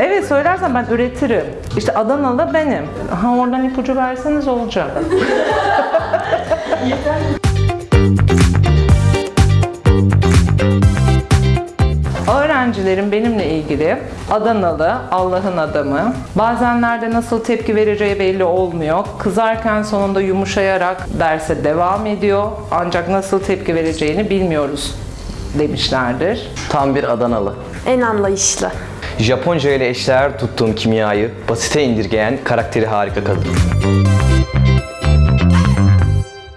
Evet söylersen ben üretirim. İşte Adanalı benim. Ha oradan ipucu verseniz olacak. Öğrencilerim benimle ilgili Adanalı, Allah'ın adamı. Bazenlerde nasıl tepki vereceği belli olmuyor. Kızarken sonunda yumuşayarak derse devam ediyor. Ancak nasıl tepki vereceğini bilmiyoruz demişlerdir. Tam bir Adanalı. En anlayışlı. Japonca ile eşdeğer tuttuğum kimyayı basite indirgeyen karakteri harika kadın.